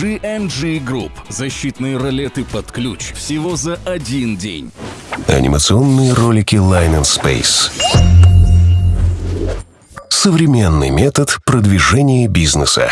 GNG Group. Защитные ролеты под ключ. Всего за один день. Анимационные ролики Line and Space. Современный метод продвижения бизнеса.